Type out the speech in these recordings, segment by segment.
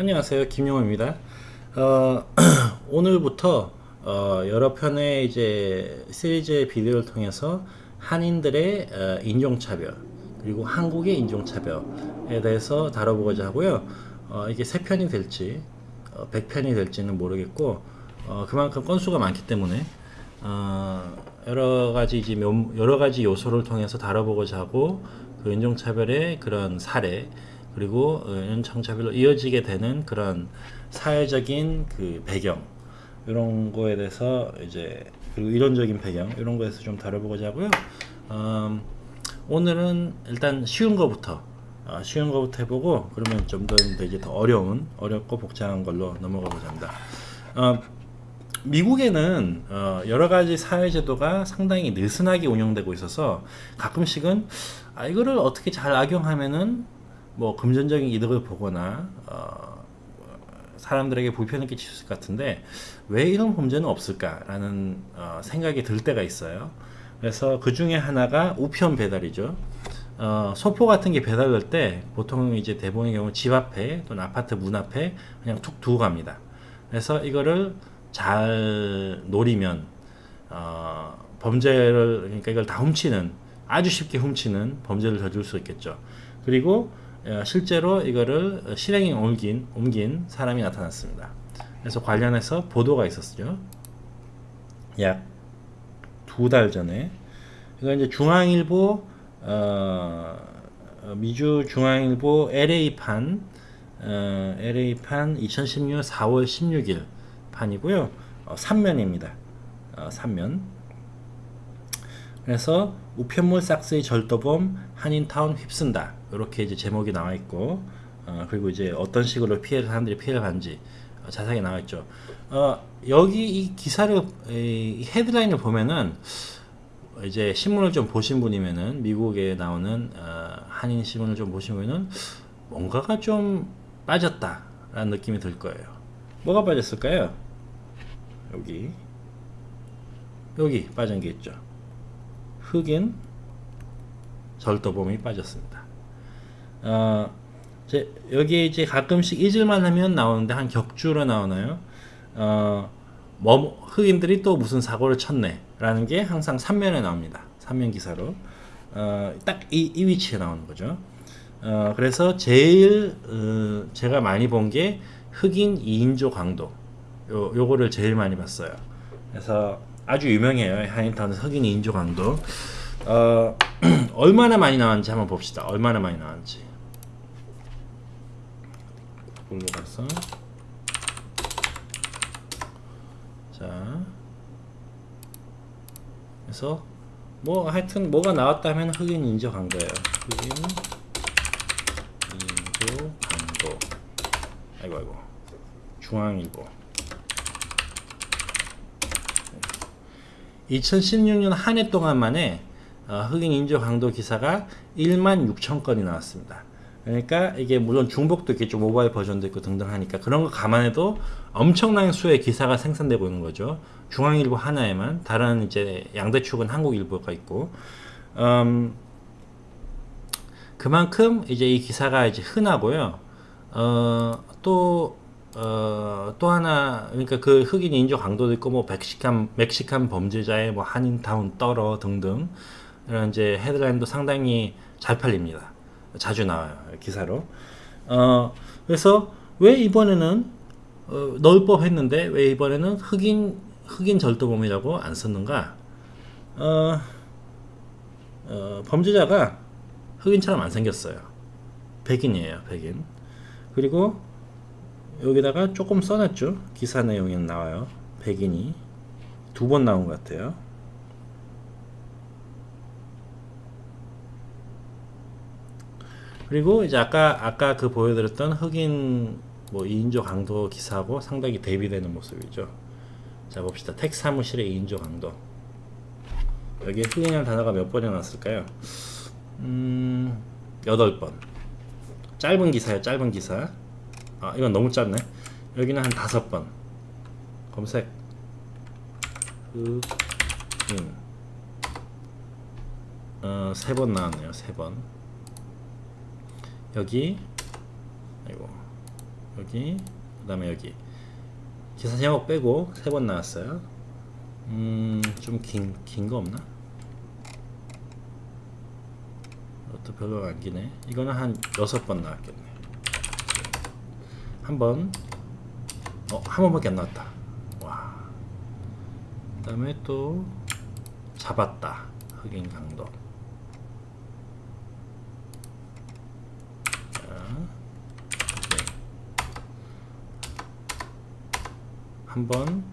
안녕하세요. 김용호입니다. 어, 오늘부터 어, 여러 편의 이제 시리즈의 비디오를 통해서 한인들의 어, 인종차별 그리고 한국의 인종차별에 대해서 다뤄보고자 하고요. 어, 이게 세 편이 될지 어, 100편이 될지는 모르겠고 어, 그만큼 건수가 많기 때문에 어, 여러 가지 이제 몇- 여러 가지 요소를 통해서 다뤄보고자 하고 그 인종차별의 그런 사례 그리고 어, 인종차별로 이어지게 되는 그런 사회적인 그 배경 이런 거에 대해서 이제 그리고 이론적인 배경 이런 거에서 좀 다뤄보고자 하고요. 음, 오늘은 일단 쉬운 거부터 아, 쉬운 거부터 해보고 그러면 좀 더 이제 더 어려운 어렵고 복잡한 걸로 넘어가고자 합니다. 어, 미국에는 어, 여러 가지 사회제도가 상당히 느슨하게 운영되고 있어서 가끔씩은 아, 이거를 어떻게 잘 악용하면은 뭐 금전적인 이득을 보거나 어, 사람들에게 불편을 끼칠 것 같은데 왜 이런 범죄는 없을까라는 어, 생각이 들 때가 있어요. 그래서 그 중에 하나가 우편 배달이죠. 어, 소포 같은 게 배달될 때 보통 이제 대부분의 경우 집 앞에 또는 아파트 문 앞에 그냥 툭 두고 갑니다. 그래서 이거를 잘 노리면 어, 범죄를 그러니까 이걸 다 훔치는 아주 쉽게 훔치는 범죄를 저질 수 있겠죠. 그리고 어, 실제로 이거를 실행에 옮긴 옮긴 사람이 나타났습니다. 그래서 관련해서 보도가 있었죠. 약 두 달 전에 이거 이제 중앙일보 어, 어, 미주 중앙일보 LA판 어, LA판 2016년 4월 16일 판이고요. 어, 3면입니다. 어, 3면. 그래서 우편물 싹스의 절도범 한인타운 휩쓴다. 이렇게 이제 제목이 나와 있고 어, 그리고 이제 어떤 식으로 피해를 사람들이 피해를 받는지 어, 자세하게 나와 있죠. 어, 여기 이 기사를 이 헤드라인을 보면은 이제 신문을 좀 보신 분이면은 미국에 나오는 어, 한인 신문을 좀 보신 분은 뭔가가 좀 빠졌다라는 느낌이 들 거예요. 뭐가 빠졌을까요? 여기 여기 빠진 게 있죠. 흑인 절도범이 빠졌습니다. 어, 이제 여기 이제 가끔씩 잊을만 하면 나오는데 한 격주로 나오나요? 어, 뭐 흑인들이 또 무슨 사고를 쳤네 라는 게 항상 3면에 나옵니다. 3면 기사로 어, 딱이 이 위치에 나오는 거죠. 어, 그래서 제일 어, 제가 많이 본 게 흑인 2인조 강도 요, 요거를 제일 많이 봤어요. 그래서 아주 유명해요. 하인타운 흑인 2인조 강도 어, 얼마나 많이 나왔는지 한번 봅시다. 얼마나 많이 나왔는지. 골로 가서 자. 그래서 뭐 하여튼 뭐가 나왔다 하면 흑인 인조 강도예요. 흑인 인조 강도 아이고 아이고. 중앙일보 2016년 한 해 동안 만에 어, 흑인 인조 강도 기사가 1만 6천 건이 나왔습니다. 그러니까 이게 물론 중복도 있겠죠. 모바일 버전도 있고 등등 하니까 그런 거 감안해도 엄청난 수의 기사가 생산되고 있는 거죠. 중앙일보 하나에만 다른 이제 양대축은 한국일보가 있고 음, 그만큼 이제 이 기사가 이제 흔하고요. 어, 또, 어, 또 하나, 그러니까 그 흑인 인조 강도도 있고, 뭐, 멕시칸, 멕시칸 범죄자의 뭐, 한인 타운 떨어 등등, 이런 이제 헤드라인도 상당히 잘 팔립니다. 자주 나와요. 기사로. 어, 그래서 왜 이번에는, 어, 넣을 법 했는데, 왜 이번에는 흑인, 흑인 절도범이라고 안 썼는가? 어, 어, 범죄자가 흑인처럼 안 생겼어요. 백인이에요, 백인. 그리고 여기다가 조금 써놨죠. 기사 내용에는 나와요. 백인이 두 번 나온 것 같아요. 그리고 이제 아까 아까 그 보여드렸던 흑인 뭐 2인조 강도 기사하고 상당히 대비되는 모습이죠. 자 봅시다. 택 사무실의 2인조 강도. 여기에 흑인이라는 단어가 몇 번이 나왔을까요? 음, 8번. 짧은 기사예요, 짧은 기사. 아, 이건 너무 짧네. 여기는 한 다섯 번. 검색. 흑인. 어, 세 번 나왔네요, 세 번. 여기, 아이고. 여기 그 다음에 여기 기사 제목 빼고 세 번 나왔어요 음 좀 긴 긴 거 없나? 이것도 별로 안 기네 이거는 한 여섯 번 나왔겠네 한번 어, 한 번밖에 안 나왔다 와. 그 다음에 또 잡았다 흑인 강도 자, 오케이. 한 번,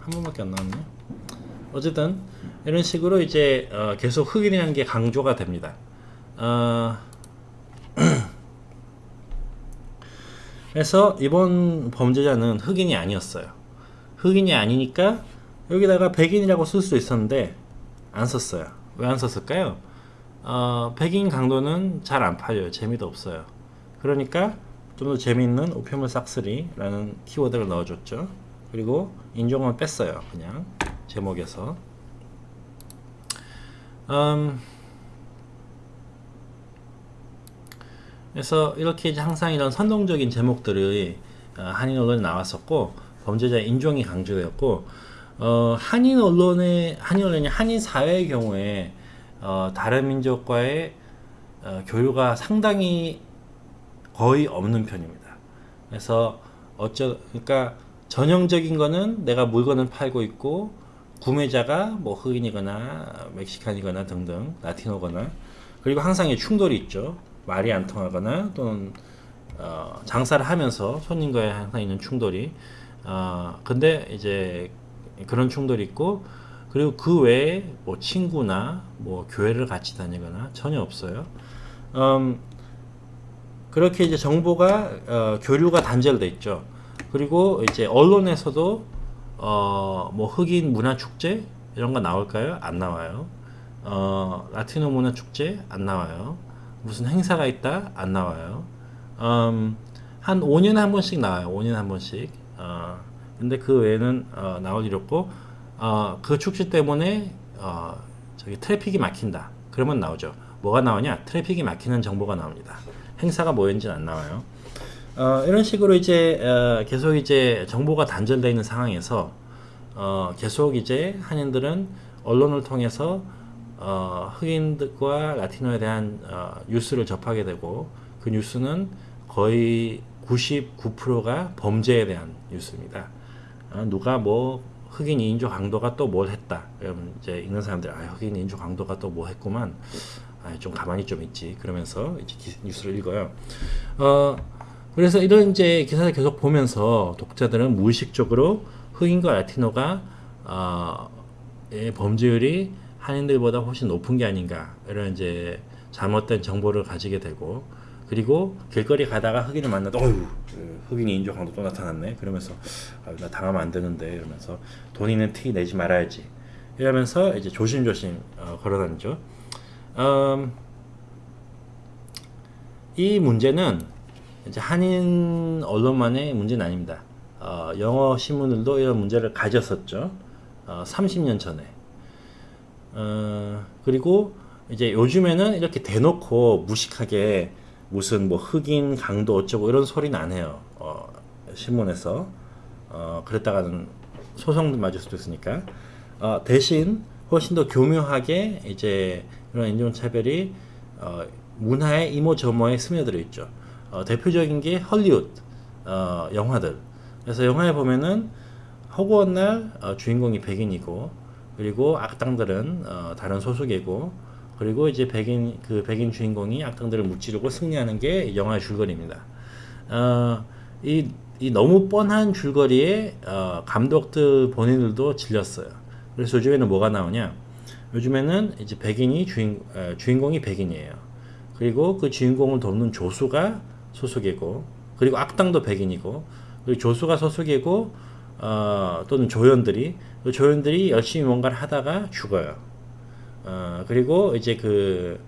한 번밖에 안 나왔네. 어쨌든 이런 식으로 이제 어, 계속 흑인이라는 게 강조가 됩니다. 어, 그래서 이번 범죄자는 흑인이 아니었어요. 흑인이 아니니까 여기다가 백인이라고 쓸 수 있었는데 안 썼어요. 왜 안 썼을까요? 어, 백인 강도는 잘 안 팔려요. 재미도 없어요. 그러니까 좀 더 재미있는 오피물 싹쓸이라는 키워드를 넣어줬죠. 그리고 인종은 뺐어요. 그냥 제목에서. 음, 그래서 이렇게 이제 항상 이런 선동적인 제목들이 어, 한인 언론에 나왔었고 범죄자의 인종이 강조되었고 어, 한인 언론의 한인 언론이 한인 사회의 경우에 어, 다른 민족과의 어, 교류가 상당히 거의 없는 편입니다. 그래서 어쩌 그러니까 전형적인 거는 내가 물건을 팔고 있고 구매자가 뭐 흑인이거나 멕시칸이거나 등등 라티노거나 그리고 항상 이 충돌이 있죠. 말이 안 통하거나 또는 어, 장사를 하면서 손님과의 항상 있는 충돌이 어, 근데 이제 그런 충돌이 있고 그리고 그 외에 뭐 친구나 뭐 교회를 같이 다니거나 전혀 없어요. 음, 그렇게 이제 정보가 어, 교류가 단절돼 있죠. 그리고 이제 언론에서도 어, 뭐 흑인 문화 축제 이런 거 나올까요? 안 나와요. 어, 라티노 문화 축제 안 나와요. 무슨 행사가 있다 안 나와요. 음, 한 5년에 한 번씩 나와요. 5년에 한 번씩. 어, 근데 그 외에는 어, 나올 일 없고 어, 그 축제 때문에 어, 저기 traffic이 막힌다. 그러면 나오죠. 뭐가 나오냐? traffic이 막히는 정보가 나옵니다. 행사가 뭐였는지는 안 나와요. 어, 이런 식으로 이제 어, 계속 이제 정보가 단절되어 있는 상황에서 어, 계속 이제 한인들은 언론을 통해서 어, 흑인들과 라티노에 대한 어, 뉴스를 접하게 되고 그 뉴스는 거의 99%가 범죄에 대한 뉴스입니다. 어, 누가 뭐 흑인 인조 강도가 또 뭘 했다. 그러면 이제 읽는 사람들 아 흑인 인조 강도가 또 뭐 했구만. 아, 좀 가만히 좀 있지. 그러면서 이제 기, 뉴스를 읽어요. 어, 그래서 이런 이제 기사를 계속 보면서 독자들은 무의식적으로 흑인과 라티노가 어, 의 범죄율이 한인들보다 훨씬 높은 게 아닌가 이런 이제 잘못된 정보를 가지게 되고 그리고 길거리 가다가 흑인을 만나도 어휴 흑인이 인조 강도 또 나타났네 그러면서 아, 나 당하면 안 되는데 이러면서 돈 있는 티 내지 말아야지 이러면서 이제 조심조심 어, 걸어다니죠. 음, 이 문제는 이제 한인 언론만의 문제는 아닙니다. 어, 영어 신문들도 이런 문제를 가졌었죠. 어, 30년 전에. 어, 그리고 이제 요즘에는 이렇게 대놓고 무식하게 무슨 뭐 흑인 강도 어쩌고 이런 소리는 안 해요. 어, 신문에서. 어, 그랬다가는 소송도 맞을 수도 있으니까. 어, 대신 훨씬 더 교묘하게 이제 이런 인종차별이 어, 문화의 이모저모에 스며들어 있죠. 어, 대표적인 게 헐리우드 어, 영화들. 그래서 영화에 보면은 허구한 날 어, 주인공이 백인이고 그리고 악당들은 어, 다른 소속이고 그리고 이제 백인 그 백인 주인공이 악당들을 무찌르고 승리하는 게 영화의 줄거리입니다. 어, 이, 이 너무 뻔한 줄거리에 어, 감독들 본인들도 질렸어요. 그래서 요즘에는 뭐가 나오냐? 요즘에는 이제 백인이 주인 어, 주인공이 백인이에요. 그리고 그 주인공을 돕는 조수가 소속이고 그리고 악당도 백인이고 그리고 조수가 소속이고 어, 또는 조연들이 그 조연들이 열심히 뭔가를 하다가 죽어요. 어, 그리고 이제 그,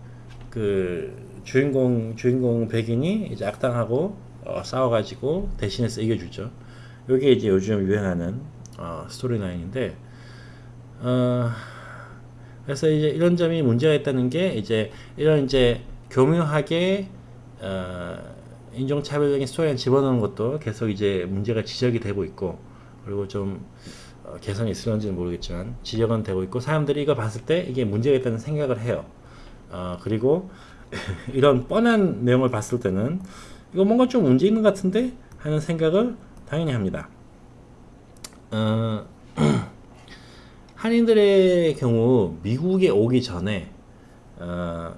그 주인공 주인공 백인이 이제 악당하고 어, 싸워가지고 대신해서 이겨주죠. 이게 이제 요즘 유행하는 어, 스토리 라인인데 어, 그래서 이제 이런 점이 문제가 있다는 게 이제 이런 이제 교묘하게 어, 인종차별적인 스토리를 집어넣는 것도 계속 이제 문제가 지적이 되고 있고 그리고 좀 어, 개선이 있을런지는 모르겠지만 지적은 되고 있고 사람들이 이거 봤을 때 이게 문제가 있다는 생각을 해요. 어, 그리고 이런 뻔한 내용을 봤을 때는 이거 뭔가 좀 문제 있는 것 같은데 하는 생각을 당연히 합니다. 어, 한인들의 경우 미국에 오기 전에 어,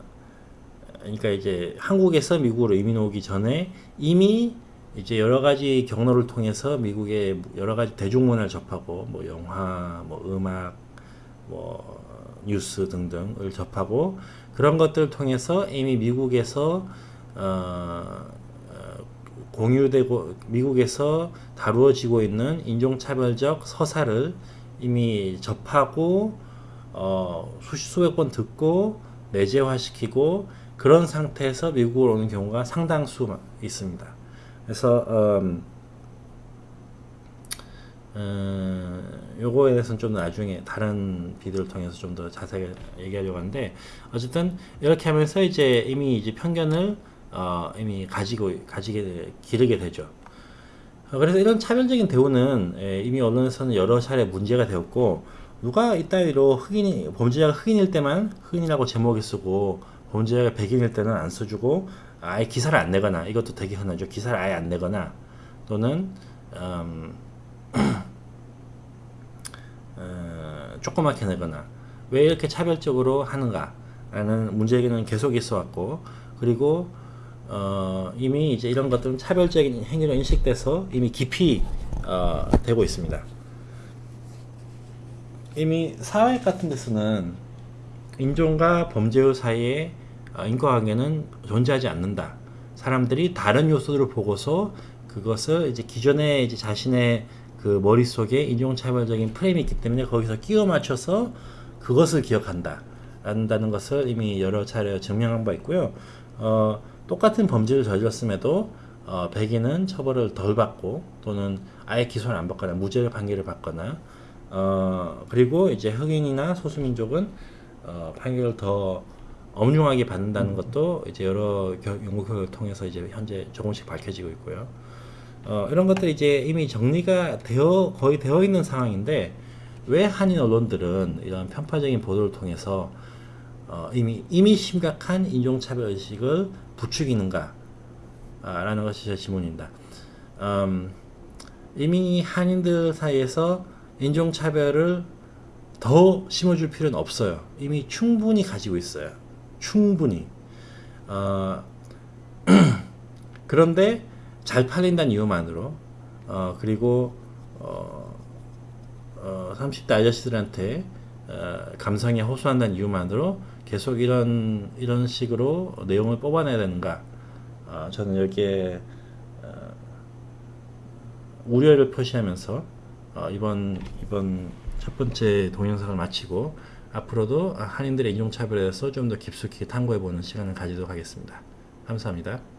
그러니까 이제 한국에서 미국으로 이민 오기 전에 이미 이제 여러 가지 경로를 통해서 미국의 여러 가지 대중문화를 접하고 뭐 영화, 뭐 음악, 뭐 뉴스 등등을 접하고 그런 것들을 통해서 이미 미국에서 어, 어, 공유되고 미국에서 다루어지고 있는 인종차별적 서사를 이미 접하고 어, 수십 번 듣고 내재화시키고 그런 상태에서 미국으로 오는 경우가 상당수 있습니다. 그래서 음, 어, 요거에 대해서는 좀 나중에 다른 비디오를 통해서 좀 더 자세하게 얘기하려고 하는데 어쨌든 이렇게 하면서 이제 이미 이제 편견을 어, 이미 가지고 가지게 되- 기르게 되죠. 어, 그래서 이런 차별적인 대우는 예, 이미 언론에서는 여러 차례 문제가 되었고 누가 이따위로 흑인이 범죄자가 흑인일 때만 흑인이라고 제목을 쓰고 범죄자가 백인일 때는 안 써주고 아예 기사를 안 내거나 이것도 되게 흔하죠. 기사를 아예 안 내거나 또는 음, 어, 조그맣게 내거나 왜 이렇게 차별적으로 하는가 라는 문제는 계속 있어 왔고 그리고 어, 이미 이제 이런 것들은 차별적인 행위로 인식돼서 이미 깊이 어, 되고 있습니다. 이미 사회 같은 데서는 인종과 범죄의 사이에 어, 인과관계는 존재하지 않는다. 사람들이 다른 요소들을 보고서 그것을 이제 기존에 이제 자신의 그 머릿속에 인종차별적인 프레임이 있기 때문에 거기서 끼워 맞춰서 그것을 기억한다. 한다는 것을 이미 여러 차례 증명한 바 있고요. 어, 똑같은 범죄를 저질렀음에도 어, 백인은 처벌을 덜 받고 또는 아예 기소를 안 받거나 무죄 판결을 받거나 어, 그리고 이제 흑인이나 소수민족은 어, 판결을 더 엄중하게 받는다는 것도 이제 여러 겨- 연구 결과를 통해서 이제 현재 조금씩 밝혀지고 있고요. 어, 이런 것들이 이제 이미 정리가 되어 거의 되어 있는 상황인데 왜 한인 언론들은 이런 편파적인 보도를 통해서 어, 이미 이미 심각한 인종차별 의식을 부추기는가? 아, 라는 것이 제 질문입니다. 음, 이미 한인들 사이에서 인종차별을 더 심어줄 필요는 없어요. 이미 충분히 가지고 있어요. 충분히. 어, 그런데 잘 팔린다는 이유만으로, 어, 그리고, 어, 어, 30대 아저씨들한테 어, 감성에 호소한다는 이유만으로 계속 이런, 이런 식으로 내용을 뽑아내야 되는가. 어, 저는 여기에 어, 우려를 표시하면서 어, 이번 이번 첫 번째 동영상을 마치고 앞으로도 한인들의 인종차별에 대해서 좀 더 깊숙이 탐구해보는 시간을 가지도록 하겠습니다. 감사합니다.